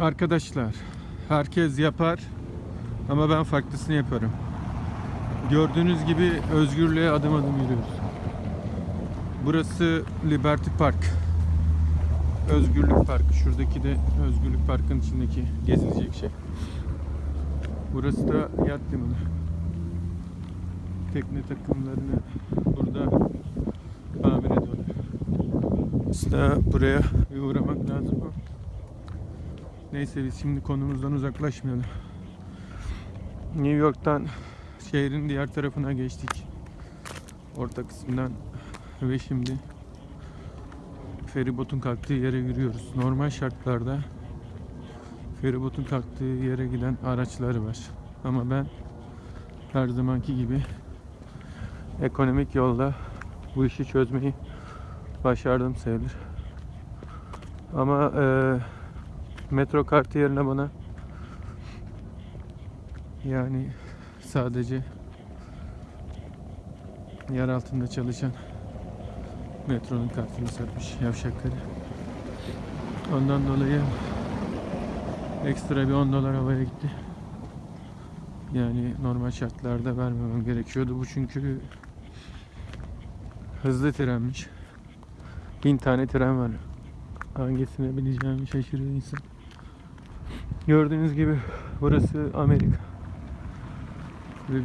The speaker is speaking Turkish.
Arkadaşlar, herkes yapar ama ben farklısını yaparım. Gördüğünüz gibi özgürlüğe adım adım yürüyoruz. Burası Liberty Park. Özgürlük Parkı. Şuradaki de Özgürlük Park'ın içindeki gezilecek şey. Burası da yat limanı. Tekne takımlarını burada tamir ediyorlar. Aslında buraya uğramak lazım Neyse biz şimdi konumuzdan uzaklaşmayalım. New York'tan şehrin diğer tarafına geçtik. Orta kısmından ve şimdi feribotun kalktığı yere yürüyoruz. Normal şartlarda feribotun kalktığı yere giden araçlar var. Ama ben her zamanki gibi ekonomik yolda bu işi çözmeyi başardım sayılır. Ama eee metro kartı yerine bana yani sadece yer altında çalışan metronun kartını satmış yavşakları. Ondan dolayı ekstra bir 10 dolar havaya gitti. Yani normal şartlarda vermemem gerekiyordu. Bu çünkü hızlı trenmiş. Bin tane tren var. Hangisine bineceğimi şaşırıyor insan. Gördüğünüz gibi burası Amerika.